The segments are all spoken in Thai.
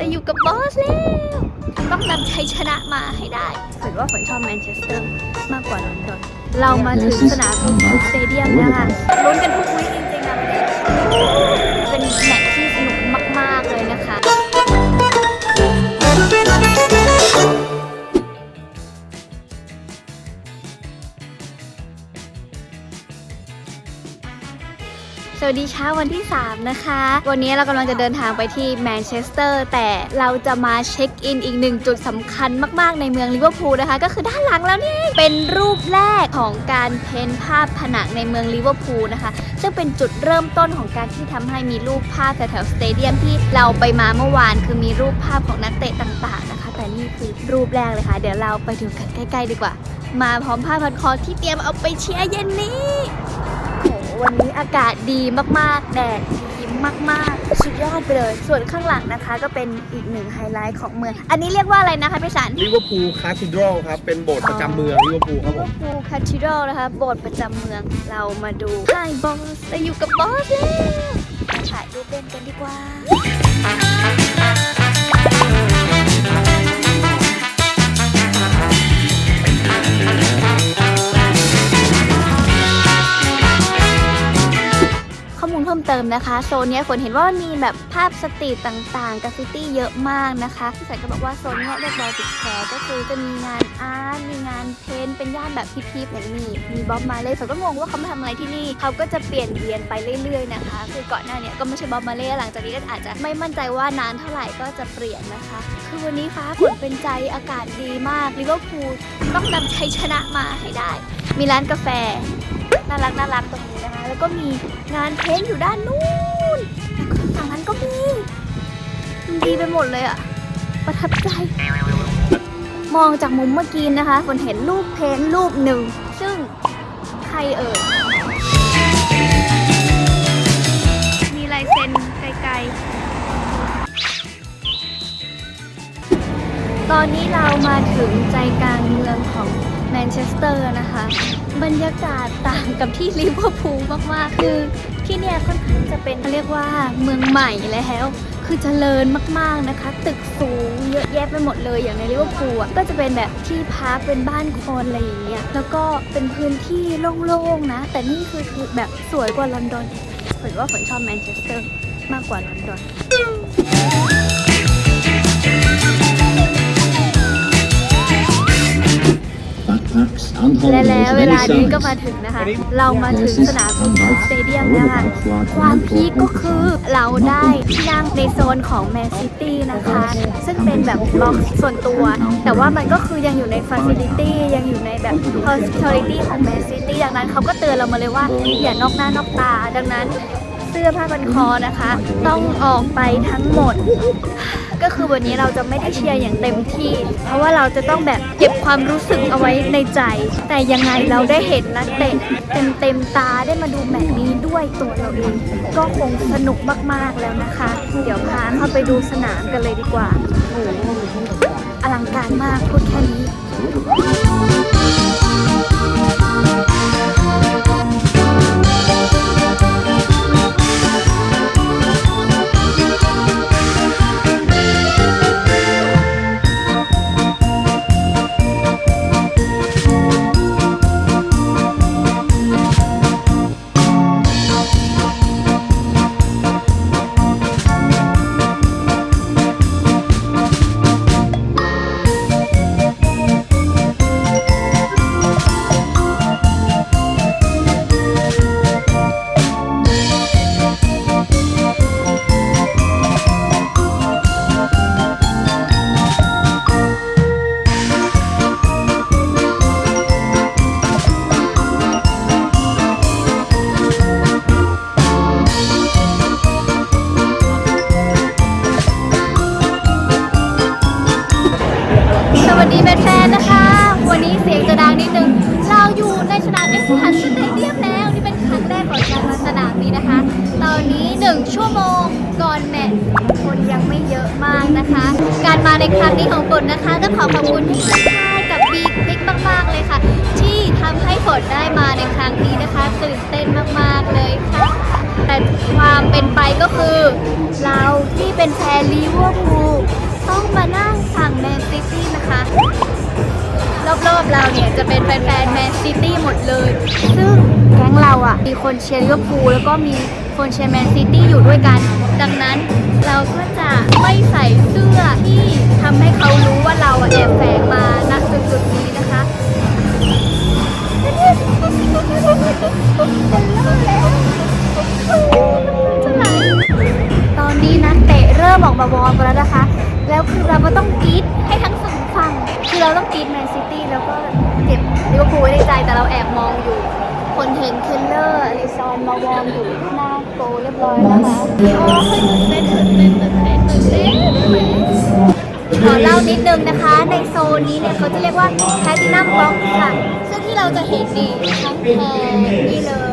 แต่อยู่กับบอสแล้วต้องนำชัยชนะมาให้ได้ฝนว่าฝนชอบแมนเชสเตอร์มากกว่าลอนดอนเรามาถึงสนามทู stadium แล้วค่ะลุ้นกันทุก week จริงๆนะเป็นแมตช์ที่ สวัสดีเช้าวันที่ 3 นะคะ วันนี้เรากำลังจะเดินทางไปที่แมนเชสเตอร์แต่เราจะมา check in อีกหนึ่งจุดสำคัญมากๆในเมืองลิเวอร์พูลนะคะ ก็คือด้านหลังแล้วนี่ เป็นรูปแรกของการ paint ภาพผนังในเมืองลิเวอร์พูลนะคะ ซึ่งเป็นจุดเริ่มต้นของการที่ทำให้มีรูปภาพแถวๆ stadium ที่เราไปมาเมื่อวานคือมีรูปภาพของนักเตะต่างๆนะคะ แต่นี่คือรูปแรกเลยค่ะ เดี๋ยวเราไปดูกันใกล้ ๆ ดีกว่า มาพร้อมผ้าพันคอที่เตรียมเอาไปเชียร์เย็นนี้ วันนี้อากาศดีมากๆ แดดดีมากๆ สุดยอดไปเลย ส่วนข้างหลังนะคะก็เป็นอีกหนึ่งไฮไลท์ของเมือง อันนี้เรียกว่าอะไรนะคะพี่สันลิเวอร์พูล Cathedral ครับ เป็นโบสถ์ประจำเมืองลิเวอร์พูลครับผม พูล Cathedral นะคะ โบสถ์ประจำเมือง เรามาดูไฮบอสเราอยู่กับบอสแล้วมาถ่ายรูปเล่นกันดีกว่า ลเพิ่มเติมนะคะโซนนี้ฝนเห็นว่ามีแบบภาพ street ต่างๆกราฟิตี้เยอะมากนะคะพี่สายก็บอกว่าโซนนี้เรียก Baltic Square ก็คือจะมีงาน art มีงาน paint เป็นย่านแบบ hip ๆอย่างนี้ มีบ๊อบมาร์เลย์ฝนก็งงว่าเขามาทำอะไรที่นี่เขาก็จะเปลี่ยนเวียนไปเรื่อยๆนะคะ คือก่อนหน้าเนี้ยก็ไม่ใช่บ๊อบมาร์เลย์หลังจากนี้ก็อาจจะไม่มั่นใจว่านานเท่าไหร่ก็จะเปลี่ยนนะคะ คือวันนี้ฟ้าฝนเป็นใจอากาศดีมากลิเวอร์พูลต้องนำชัยชนะมาให้ได้ มีร้านกาแฟน่ารักน่ารักตรง ก็มีงานเพ้นอยู่ด้านนู้นฝั่งนั้นก็มีมันดีไปหมดเลยอะประทับใจ มองจากมุมเมื่อกี้นะคะฝนเห็นรูปเพ้นรูปหนึ่ง ซึ่งใครเอ่ยมีลายเซ็นไกลๆ ตอนนี้เรามาถึงใจกลางเมืองของ แมนเชสเตอร์นะคะ บรรยากาศต่างกับที่ลิเวอร์พูลมาก ๆ คือที่เนี่ยค่อนข้างจะเป็นเขาเรียกว่าเมืองใหม่แล้ว คือเจริญมาก ๆ นะคะ ตึกสูงเยอะแยะไปหมดเลยอย่างในลิเวอร์พูลอะก็จะเป็นแบบที่พักเป็นบ้านคนอะไรอย่างเงี้ยแล้วก็เป็นพื้นที่โล่ง ๆ นะ แต่นี่คือคือแบบสวยกว่าลอนดอนฝนว่าฝนชอบแมนเชสเตอร์มากกว่าลอนดอน และแล้วเวลานี้ก็มาถึงนะคะ เรามาถึงสนามฟุตบอล stadium แล้วค่ะ ความ peak ก็คือเราได้ที่นั่งในโซนของแมนซิตี้นะคะ ซึ่งเป็นแบบบล็อกส่วนตัว แต่ว่ามันก็คือยังอยู่ในฟ a ซิลิตี้ยังอยู่ในแบบ hospitality ของแมนซิตี้ดังนั้นเขาก็เตือนเรามาเลยว่าอย่านอกหน้านอกตาดังนั้น เสื้อผ้าพันคอนะคะ ต้องออกไปทั้งหมด ก็คือวันนี้เราจะไม่ได้เชียร์อย่างเต็มที่ เพราะว่าเราจะต้องแบบเก็บความรู้สึกเอาไว้ในใจ แต่ยังไงเราได้เห็นนักเตะเต็มเต็มๆตาได้มาดูแมตช์นี้ด้วยตัวเราเอง ก็คงสนุกมากๆแล้วนะคะ เดี๋ยวพาเข้าไปดูสนามกันเลยดีกว่าโอ้โหอลังการมากพูดแค่นี้ มากๆนะคะ การมาในครั้งนี้ของฝนนะคะก็ขอขอบคุณที่ค่ายกับบีบิ๊กมากๆเลยค่ะ ที่ทำให้ฝนได้มาในครั้งนี้นะคะตื่นเต้นมากๆเลยค่ะ แต่ความเป็นไปก็คือ เราที่เป็นแฟนลิเวอร์พูลต้องมานั่งฝั่งแมนซิตี้นะคะรอบๆเราเนี่ยจะเป็นแฟนๆแมนซิตี้หมดเลย ซึ่งแก๊งเราอะ มีคนเชียร์ลิเวอร์พูลแล้วก็มีคนเชียร์แมนซิตี้อยู่ด้วยกัน ดังนั้นเราก็จะไม่ใส่เสื้อที่ทำให้เขารู้ว่าเราอะแอบแฝงมาณจุดๆนี้นะคะตอนนี้นักเตะเริ่มออกมา warm แล้วนะคะ แล้วคือเราก็ต้องกรี๊ดให้ทั้งสองฝั่งคือเราต้องกรี๊ดแมนซิตี้แล้วก็เก็บลิเวอร์พูลไว้ในใจแต่เราแอบมองอยู่ ฝนเห็นเคลเลเฮอร์อลิซอนมา warm อยู่หน้า goal เรียบร้อยแล้วนะคะโอ้ยตื่นเต้นตื่นเต้นตื่นเต้นตื่นเต้นขอเล่านิดนึงนะคะ ในโซนนี้เนี่ยเขาจะเรียกว่า platinum box ค่ะ ซึ่งที่เราจะเห็นนี่ทั้งแผงนี่เลย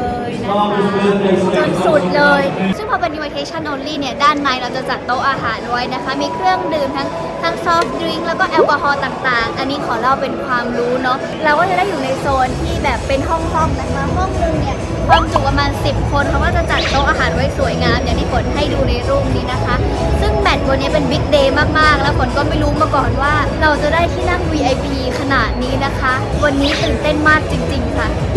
สุดเลย ซึ่งพอเป็น invitation only เนี่ย ด้านในเราจะจัดโต๊ะอาหารไว้นะคะ มีเครื่องดื่มทั้งทั้ง soft drink แล้วก็แอลกอฮอล์ต่างๆ อันนี้ขอเล่าเป็นความรู้เนาะ เราก็จะได้อยู่ในโซนที่แบบเป็นห้องๆนะคะ ห้องนึงเนี่ยความจุประมาณ 10 คนเขาก็จะจัดโต๊ะอาหารไว้สวยงามอย่างที่ฝนให้ดูในรูปนี้นะคะ ซึ่งแมตช์วันนี้เป็นบิ๊กเดย์มากๆ แล้วฝนก็ไม่รู้มาก่อนว่า เราจะได้ที่นั่ง VIP ขนาดนี้นะคะ วันนี้ตื่นเต้นมากจริง ๆ ค่ะ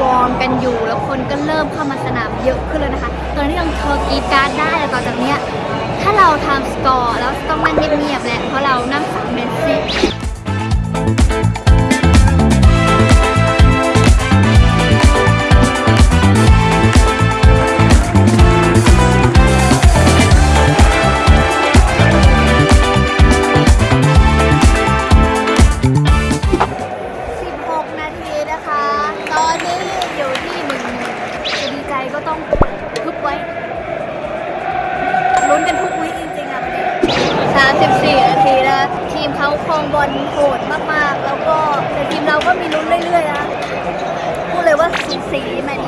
warm กันอยู่ แล้วคนก็เริ่มเข้ามาสนามเยอะขึ้นเลยนะคะตอนนี้ยังเทอร์กีการ์ดได้แต่ต่อจากเนี้ยถ้าเราทำสกอร์แล้วต้องนั่งเงียบๆแหละเพราะเรานั่งฝั่งแมนซิตี้ เล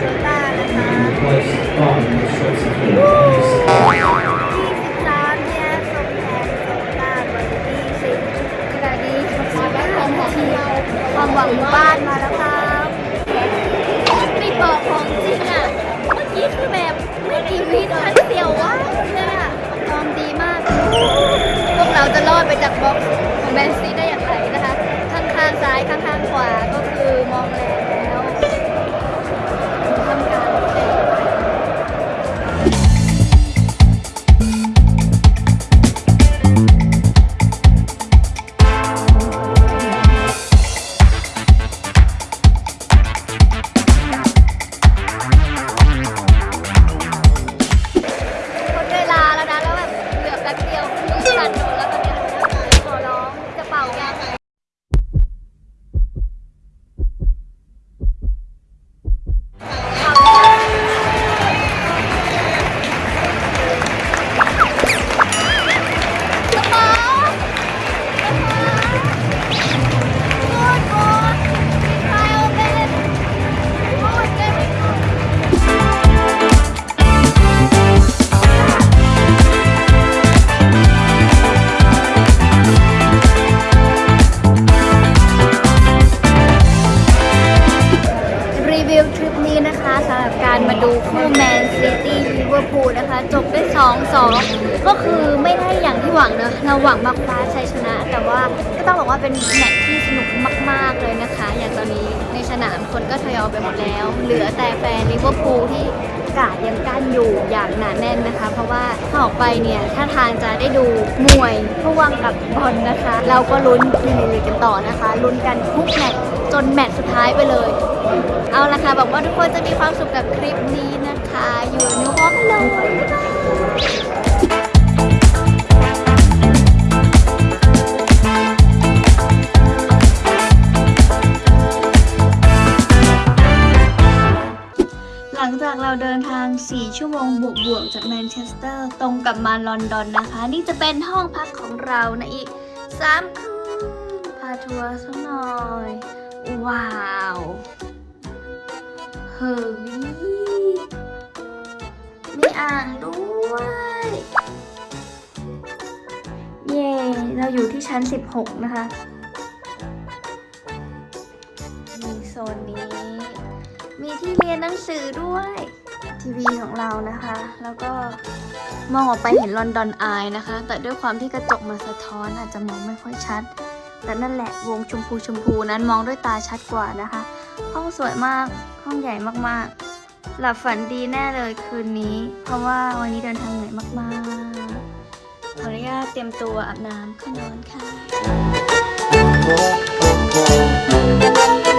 ความหวังบ้านมาแล้วครับไม่บอกของจริงอะ เมื่อกี้คือแบบไม่กี่วิทันเสียวว่างเนี่ยฟอร์มดีมาก พวกเราจะรอดไปจากบ็อกซ์ของแมนซีได้อย่างไรนะคะ ข้างๆซ้ายข้างๆขวาก็คือมองแล้ว ดูคู่แมนซิตี้ลิเวอร์พูลนะคะ จบด้วย 2-2 ก็คือไม่ได้อย่างที่หวังเนอะเราหวังมาคว้าชัยชนะ แต่ว่าก็ต้องบอกว่าเป็นแมตช์ที่สนุกมาก ๆ เลยนะคะ อย่างตอนนี้ สนามคนก็ทยอยไปหมดแล้ว เหลือแต่แฟนลิเวอร์พูลที่การ์ดยังกั้นอยู่อย่างหนาแน่นนะคะ เพราะว่าถ้าออกไปเนี่ยถ้าทางจะได้ดูมวยพ่วงกับบอลนะคะ เราก็ลุ้นลุยๆกันต่อนะคะ ลุ้นกันทุกแมตช์จนแมตช์สุดท้ายไปเลย เอาละค่ะบอกว่าทุกคนจะมีความสุขกับคลิปนี้นะคะ You'll Never Walk Alone หลังจากเราเดินทาง 4 ชั่วโมงบวกบวกๆจากแมนเชสเตอร์ ตรงกลับมาลอนดอนนะคะ นี่จะเป็นห้องพักของเรานะอีก 3 คืน พาทัวร์สักหน่อย ว้าวเฮ้ยมีอ่างด้วย เย้เราอยู่ที่ชั้น 16 นะคะ หนังสือด้วย ทีวีของเรานะคะ แล้วก็มองออกไปเห็นลอนดอนอายนะคะ แต่ด้วยความที่กระจกมันสะท้อนอาจจะมองไม่ค่อยชัด แต่นั่นแหละวงชมพูชมพูนั้นมองด้วยตาชัดกว่านะคะ ห้องสวยมากห้องใหญ่มากๆ หลับฝันดีแน่เลยคืนนี้ เพราะว่าวันนี้เดินทางเหนื่อยมากๆขออนุญาตเตรียมตัวอาบน้ำเข้านอนค่ะ